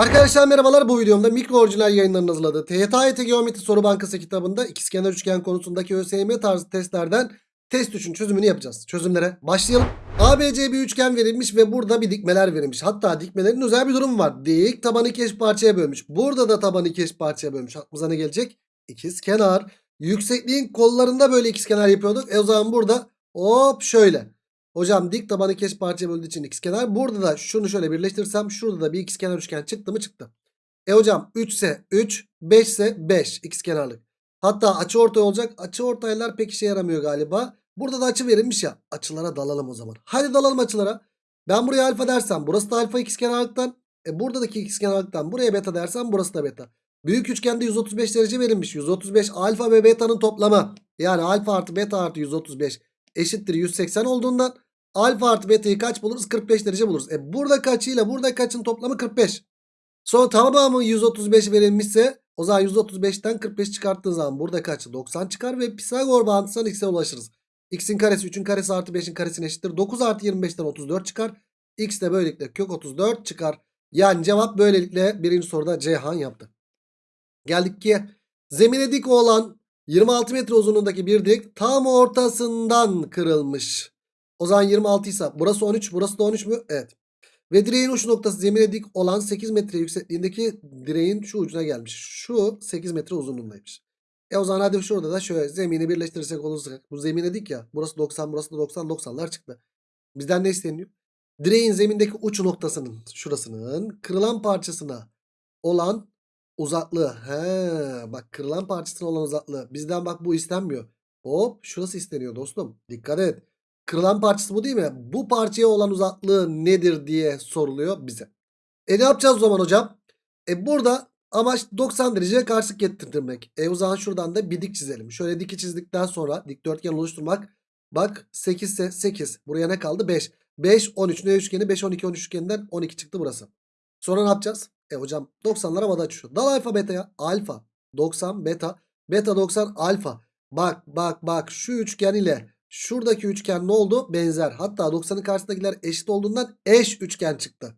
Arkadaşlar merhabalar bu videomda mikro orijinal yayınlarının hazırladığı TYT Geometri Soru Bankası kitabında ikizkenar üçgen konusundaki ÖSYM tarzı testlerden test 3'ün çözümünü yapacağız. Çözümlere başlayalım. ABC bir üçgen verilmiş ve burada bir dikmeler verilmiş. Hatta dikmelerin özel bir durum var. Dik tabanı iki parçaya bölmüş. Burada da tabanı iki parçaya bölmüş. Aklımıza ne gelecek? İkizkenar. Yüksekliğin kollarında böyle ikizkenar yapıyorduk. E o zaman burada hop şöyle. Hocam dik tabanı keş parçaya böldüğü için ikizkenar. Burada da şunu şöyle birleştirirsem şurada da bir ikizkenar üçgen çıktı mı çıktı. E hocam 3 ise 3, 5 ise 5 ikizkenarlık. Hatta açı ortay olacak. Açı ortaylar pek işe yaramıyor galiba. Burada da açı verilmiş ya. Açılara dalalım o zaman. Hadi dalalım açılara. Ben buraya alfa dersem burası da alfa ikizkenarlıktan. E buradaki ikizkenarlıktan buraya beta dersem burası da beta. Büyük üçgende 135 derece verilmiş. 135 alfa ve beta'nın toplamı. Yani alfa artı beta artı 135 eşittir 180 olduğundan alfa artı beta'yı kaç buluruz? 45 derece buluruz. E burada kaçıyla burada kaçın toplamı 45. Sonra tamamı 135 verilmişse o zaman 135'ten 45 çıkarttığı zaman burada kaç? 90 çıkar ve Pisagor bağıntısından x'e ulaşırız. x'in karesi 3'ün karesi artı 5'in karesine eşittir. 9 artı 25'ten 34 çıkar. x de böylelikle kök 34 çıkar. Yani cevap böylelikle birinci soruda Ceyhan yaptı. Geldik ki zemine dik olan 26 metre uzunluğundaki bir dik tam ortasından kırılmış. O zaman 26 ise burası 13 burası da 13 mü? Evet. Ve direğin uç noktası zemine dik olan 8 metre yüksekliğindeki direğin şu ucuna gelmiş. Şu 8 metre uzunluğundaymış. E o zaman hadi şurada da şöyle zemini birleştirirsek olursak. Bu zemine dik ya. Burası 90 burası da 90 90'lar çıktı. Bizden ne isteniyor? Direğin zemindeki uç noktasının şurasının kırılan parçasına olan uzaklığı. He, bak kırılan parçasına olan uzaklığı. Bizden bak bu istenmiyor. Hop şurası isteniyor dostum. Dikkat et. Kırılan parçası bu değil mi? Bu parçaya olan uzaklığı nedir diye soruluyor bize. E ne yapacağız o zaman hocam? E burada amaç 90 dereceye karşılık getirmek. E o zaman şuradan da bir dik çizelim. Şöyle diki çizdikten sonra dikdörtgen oluşturmak. Bak 8 ise 8. Buraya ne kaldı? 5. 5, 13 ne üçgeni? 5, 12, 13 üçgeninden 12 çıktı burası. Sonra ne yapacağız? E hocam 90'lar havada açıyor. Dal alfa beta'ya. Alfa 90 beta. Beta 90 alfa. Bak bak bak şu üçgen ile şuradaki üçgen ne oldu? Benzer. Hatta 90'ın karşısındakiler eşit olduğundan eş üçgen çıktı.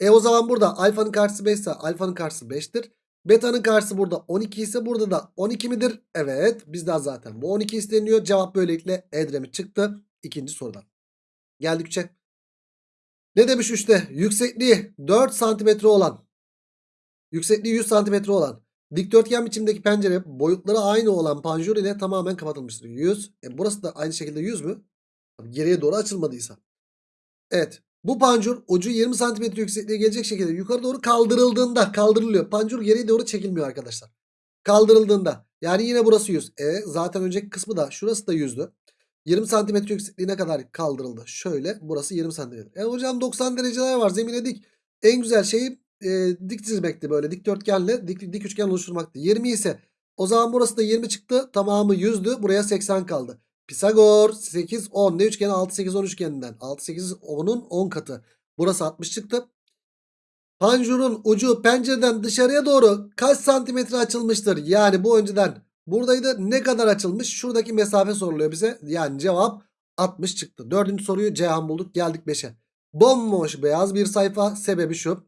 E o zaman burada alfanın karşısı 5 ise alfanın karşısı 5'tir. Beta'nın karşısı burada 12 ise burada da 12 midir? Evet bizden zaten bu 12 isteniyor. Cevap böylelikle Edremit çıktı. İkinci sorudan. Geldik 3'e. Ne demiş işte yüksekliği 4 santimetre olan Yüksekliği 100 cm olan dikdörtgen biçimdeki pencere boyutları aynı olan panjur ile tamamen kapatılmıştır. 100. E burası da aynı şekilde 100 mü? Geriye doğru açılmadıysa. Evet. Bu pancur ucu 20 cm yüksekliğe gelecek şekilde yukarı doğru kaldırıldığında kaldırılıyor. Pancur geriye doğru çekilmiyor arkadaşlar. Kaldırıldığında. Yani yine burası 100. E zaten önceki kısmı da şurası da 100'dü. 20 cm yüksekliğine kadar kaldırıldı. Şöyle burası 20 cm. E hocam 90 dereceler var zemine dik. En güzel şey e, dik çizmekti böyle dikdörtgenle dik, dik üçgen oluşturmaktı. 20 ise o zaman burası da 20 çıktı. Tamamı 100'dü. Buraya 80 kaldı. Pisagor 8 10 ne üçgeni 6 8 10 üçgeninden. 6 8 10'un 10 katı. Burası 60 çıktı. Panjurun ucu pencereden dışarıya doğru kaç santimetre açılmıştır? Yani bu önceden buradaydı. Ne kadar açılmış? Şuradaki mesafe soruluyor bize. Yani cevap 60 çıktı. Dördüncü soruyu Ceyhan bulduk. Geldik 5'e. Bomboş beyaz bir sayfa. Sebebi şu.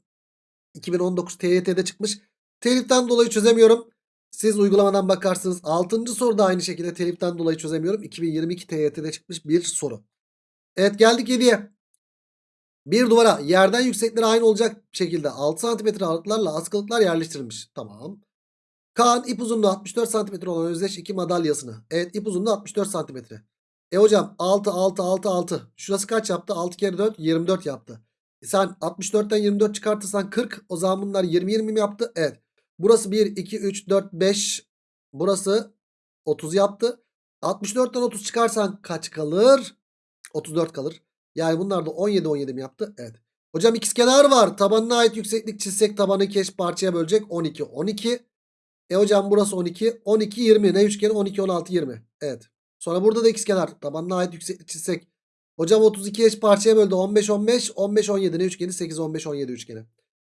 2019 TYT'de çıkmış. Teliften dolayı çözemiyorum. Siz uygulamadan bakarsınız. 6. soruda aynı şekilde teliften dolayı çözemiyorum. 2022 TYT'de çıkmış bir soru. Evet geldik 7'ye. Bir duvara yerden yüksekleri aynı olacak şekilde 6 cm aralıklarla askılıklar yerleştirilmiş. Tamam. Kaan ip uzunluğu 64 cm olan özdeş iki madalyasını. Evet ip uzunluğu 64 cm. E hocam 6 6 6 6. Şurası kaç yaptı? 6 kere 4 24 yaptı. Sen 64'ten 24 çıkartırsan 40. O zaman bunlar 20 20 mi yaptı? Evet. Burası 1 2 3 4 5. Burası 30 yaptı. 64'ten 30 çıkarsan kaç kalır? 34 kalır. Yani bunlar da 17 17 mi yaptı? Evet. Hocam ikizkenar var. Tabanına ait yükseklik çizsek tabanı iki eş parçaya bölecek. 12 12. E hocam burası 12. 12 20. Ne üçgeni? 12 16 20. Evet. Sonra burada da ikizkenar. Tabanına ait yükseklik çizsek Hocam 32 eş parçaya böldü. 15 15 15 17 ne üçgeni? 8 15 17 üçgeni.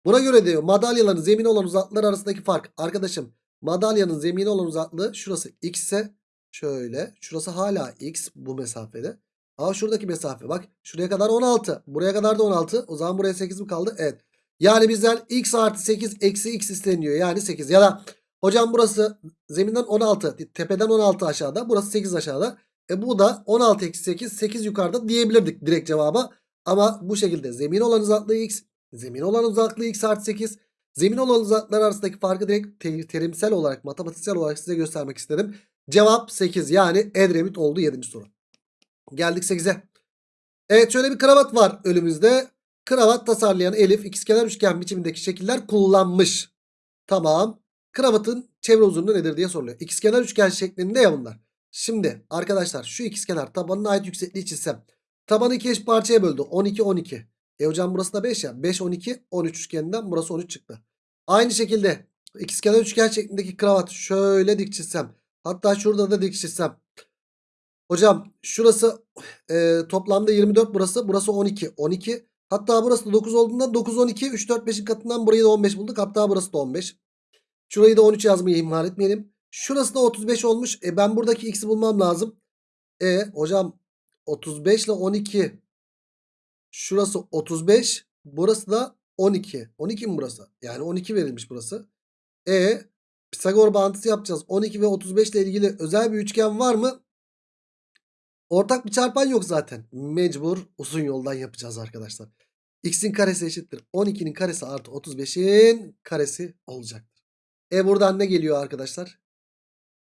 Buna göre diyor madalyaların zemine olan uzaklıklar arasındaki fark. Arkadaşım madalyanın zemine olan uzaklığı şurası x ise şöyle. Şurası hala x bu mesafede. Ama şuradaki mesafe bak şuraya kadar 16. Buraya kadar da 16. O zaman buraya 8 mi kaldı? Evet. Yani bizden x artı 8 eksi x isteniyor. Yani 8 ya da hocam burası zeminden 16 tepeden 16 aşağıda burası 8 aşağıda. E bu da 16 eksi 8 8 yukarıda diyebilirdik direkt cevaba. Ama bu şekilde zemin olan uzaklığı x zemin olan uzaklığı x artı 8 zemin olan uzaklıklar arasındaki farkı direkt te- terimsel olarak matematiksel olarak size göstermek istedim. Cevap 8 yani Edremit oldu 7. soru. Geldik 8'e. Evet şöyle bir kravat var önümüzde. Kravat tasarlayan Elif ikizkenar üçgen biçimindeki şekiller kullanmış. Tamam. Kravatın çevre uzunluğu nedir diye soruluyor. İkizkenar üçgen şeklinde ya bunlar. Şimdi arkadaşlar şu ikizkenar tabanına ait yüksekliği çizsem. Tabanı iki eş parçaya böldü. 12 12. E hocam burası da 5 ya. 5 12 13 üçgeninden burası 13 çıktı. Aynı şekilde ikizkenar üçgen şeklindeki kravat şöyle dik çizsem. Hatta şurada da dik çizsem. Hocam şurası e, toplamda 24 burası. Burası 12. 12. Hatta burası da 9 olduğundan 9 12 3 4 5'in katından burayı da 15 bulduk. Hatta burası da 15. Şurayı da 13 yazmayı ihmal etmeyelim. Şurası da 35 olmuş. E ben buradaki x'i bulmam lazım. E hocam 35 ile 12 şurası 35 burası da 12. 12 mi burası? Yani 12 verilmiş burası. E Pisagor bağıntısı yapacağız. 12 ve 35 ile ilgili özel bir üçgen var mı? Ortak bir çarpan yok zaten. Mecbur uzun yoldan yapacağız arkadaşlar. X'in karesi eşittir. 12'nin karesi artı 35'in karesi olacaktır. E buradan ne geliyor arkadaşlar?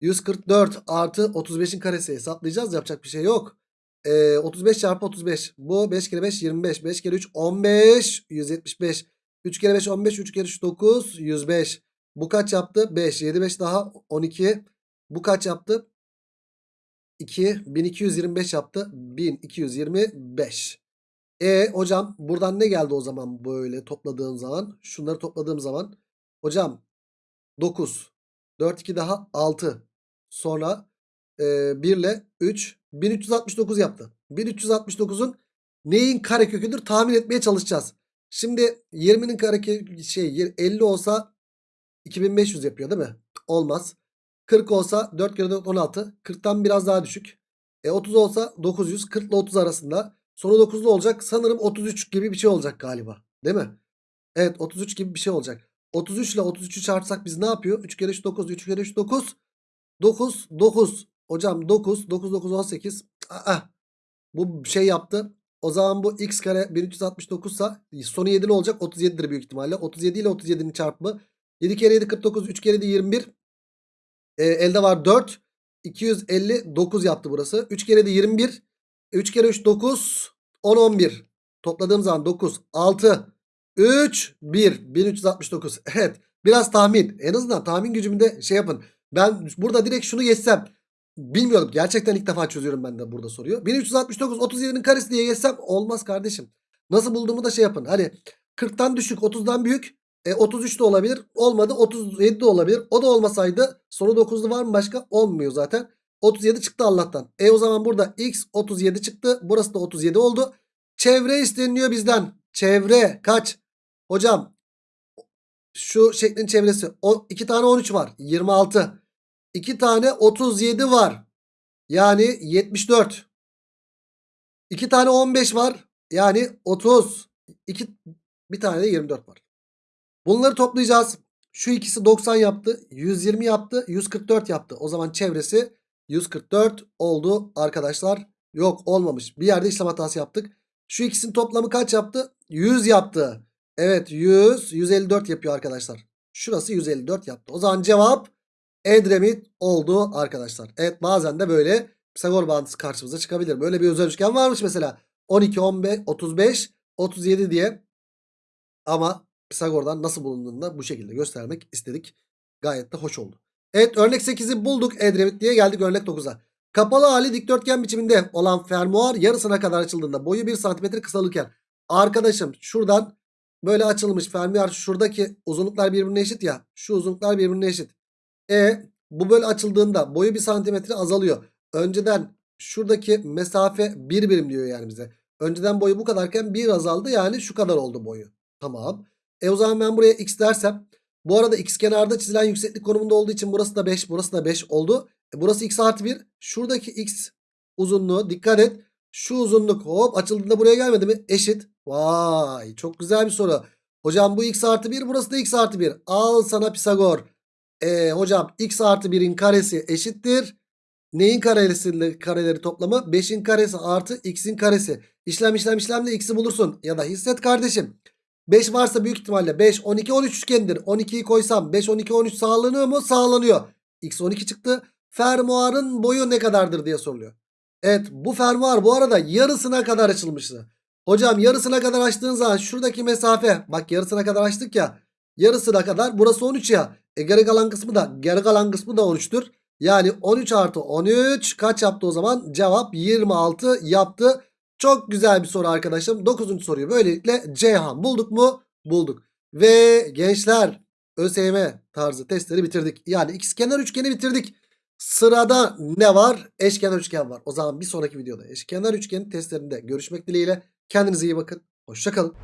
144 artı 35'in karesi hesaplayacağız. Yapacak bir şey yok. E, 35 çarpı 35. Bu 5 kere 5 25. 5 kere 3 15. 175. 3 kere 5 15. 3 kere 3 9. 105. Bu kaç yaptı? 5. 7 5 daha 12. Bu kaç yaptı? 2 1225 yaptı. 1225. E hocam buradan ne geldi o zaman böyle topladığım zaman? Şunları topladığım zaman. Hocam 9. 4 2 daha 6. Sonra e, 1 ile 3 1369 yaptı. 1369'un neyin kareköküdür tahmin etmeye çalışacağız. Şimdi 20'nin karekökü şey 50 olsa 2500 yapıyor değil mi? Olmaz. 40 olsa 4 kere 4 16. 40'tan biraz daha düşük. E 30 olsa 900. 40 ile 30 arasında. Sonu 9'lu olacak. Sanırım 33 gibi bir şey olacak galiba. Değil mi? Evet 33 gibi bir şey olacak. 33 ile 33'ü çarpsak biz ne yapıyor? 3 kere 3 9. 3 kere 3 9. 9 9. Hocam 9. 9 9 18. Aa, bu şey yaptı. O zaman bu x kare 1369 sa sonu 7'li olacak. 37'dir büyük ihtimalle. 37 ile 37'nin çarpımı. 7 kere 7 49. 3 kere 7 21. E, elde var 4. 259 yaptı burası. 3 kere de 21. 3 kere 3 9. 10 11. Topladığım zaman 9. 6. 3. 1. 1369. Evet. Biraz tahmin. En azından tahmin gücümü de şey yapın. Ben burada direkt şunu geçsem. Bilmiyorum. Gerçekten ilk defa çözüyorum ben de burada soruyor. 1369 37'nin karesi diye geçsem olmaz kardeşim. Nasıl bulduğumu da şey yapın. Hani 40'tan düşük 30'dan büyük. E, 33 de olabilir. Olmadı. 37 de olabilir. O da olmasaydı sonu 9'lu var mı başka? Olmuyor zaten. 37 çıktı Allah'tan. E o zaman burada x 37 çıktı. Burası da 37 oldu. Çevre isteniyor bizden. Çevre kaç? Hocam şu şeklin çevresi. O, 2 tane 13 var. 26. 2 tane 37 var. Yani 74. 2 tane 15 var. Yani 30. 2, bir tane de 24 var. Bunları toplayacağız. Şu ikisi 90 yaptı. 120 yaptı. 144 yaptı. O zaman çevresi 144 oldu arkadaşlar. Yok olmamış. Bir yerde işlem hatası yaptık. Şu ikisinin toplamı kaç yaptı? 100 yaptı. Evet 100. 154 yapıyor arkadaşlar. Şurası 154 yaptı. O zaman cevap Edremit oldu arkadaşlar. Evet bazen de böyle Pisagor bağıntısı karşımıza çıkabilir. Böyle bir özel üçgen varmış mesela. 12, 15, 35, 37 diye. Ama Pisagor'dan nasıl bulunduğunu da bu şekilde göstermek istedik. Gayet de hoş oldu. Evet örnek 8'i bulduk Edremit diye geldik örnek 9'a. Kapalı hali dikdörtgen biçiminde olan fermuar yarısına kadar açıldığında boyu 1 cm kısalırken arkadaşım şuradan böyle açılmış fermuar şuradaki uzunluklar birbirine eşit ya. Şu uzunluklar birbirine eşit. E bu böyle açıldığında boyu 1 cm azalıyor. Önceden şuradaki mesafe 1 birim diyor yani bize. Önceden boyu bu kadarken 1 azaldı yani şu kadar oldu boyu. Tamam. E o zaman ben buraya x dersem bu arada x kenarda çizilen yükseklik konumunda olduğu için burası da 5 burası da 5 oldu. E burası x artı 1. Şuradaki x uzunluğu dikkat et. Şu uzunluk hop açıldığında buraya gelmedi mi? Eşit. Vay çok güzel bir soru. Hocam bu x artı 1 burası da x artı 1. Al sana Pisagor. E, hocam x artı 1'in karesi eşittir. Neyin karesiyle kareleri toplamı? 5'in karesi artı x'in karesi. İşlem işlem işlemle x'i bulursun. Ya da hisset kardeşim. 5 varsa büyük ihtimalle 5, 12, 13 üçgendir. 12'yi koysam 5, 12, 13 sağlanıyor mu? Sağlanıyor. X 12 çıktı. Fermuarın boyu ne kadardır diye soruluyor. Evet bu fermuar bu arada yarısına kadar açılmıştı. Hocam yarısına kadar açtığın zaman şuradaki mesafe bak yarısına kadar açtık ya. Yarısına kadar burası 13 ya. E geri kalan kısmı da geri kalan kısmı da 13'tür. Yani 13 artı 13 kaç yaptı o zaman? Cevap 26 yaptı. Çok güzel bir soru arkadaşım. 9. soruyu böylelikle Ceyhan bulduk mu? Bulduk. Ve gençler ÖSYM tarzı testleri bitirdik. Yani ikizkenar üçgeni bitirdik. Sırada ne var? Eşkenar üçgen var. O zaman bir sonraki videoda eşkenar üçgen testlerinde görüşmek dileğiyle. Kendinize iyi bakın. Hoşçakalın.